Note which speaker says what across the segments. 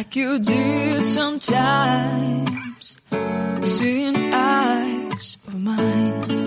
Speaker 1: like you did sometimes, between eyes of mine.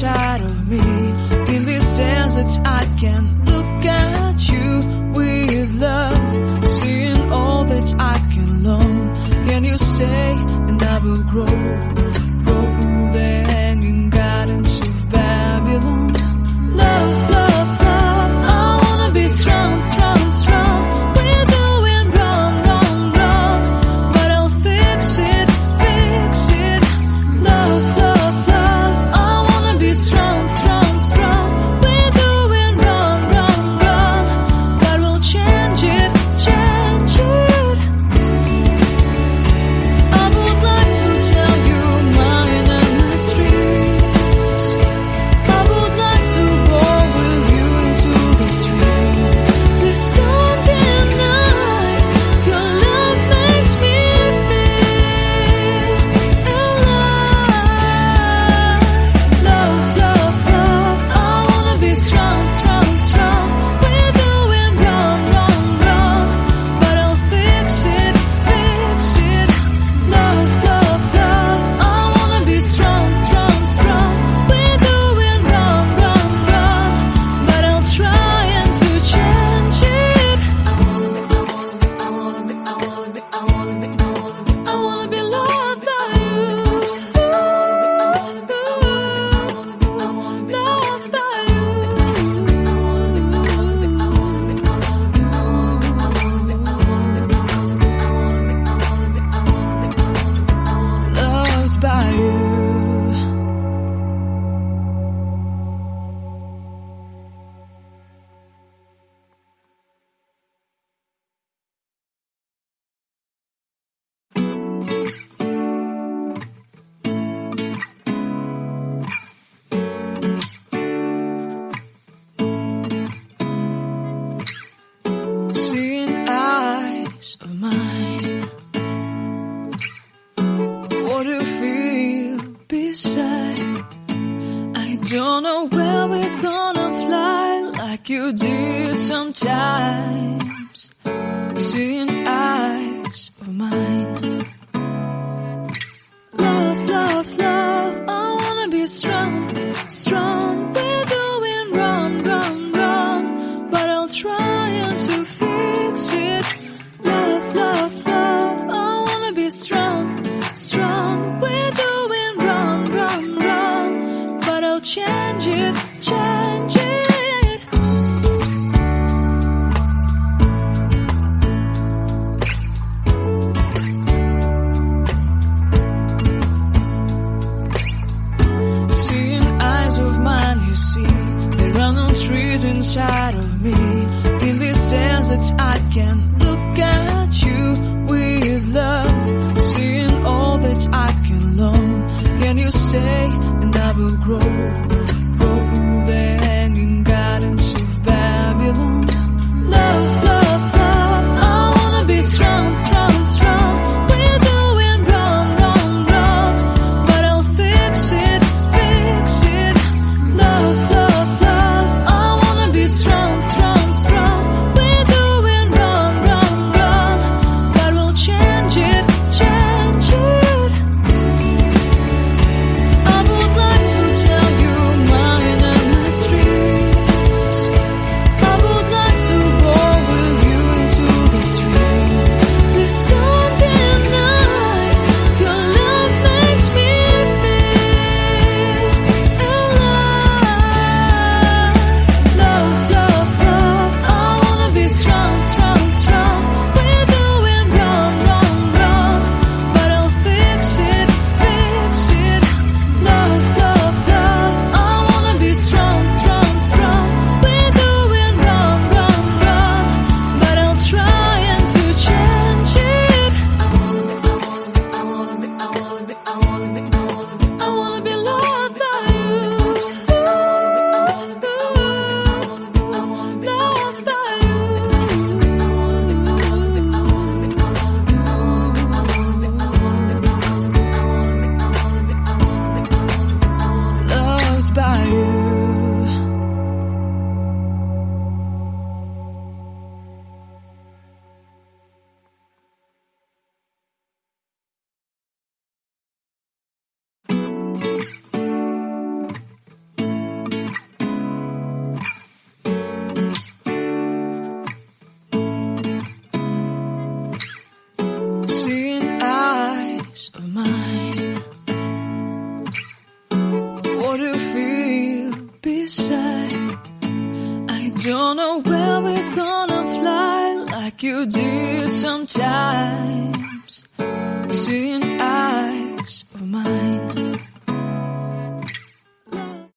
Speaker 1: shadow me. In this desert I can't don't know where we're gonna fly like you did sometimes. Seeing inside of me. In this sense that I can look at you with love, seeing all that I can learn. Can you stay and I will grow? Don't know where we're gonna fly like you did sometimes. Seeing eyes.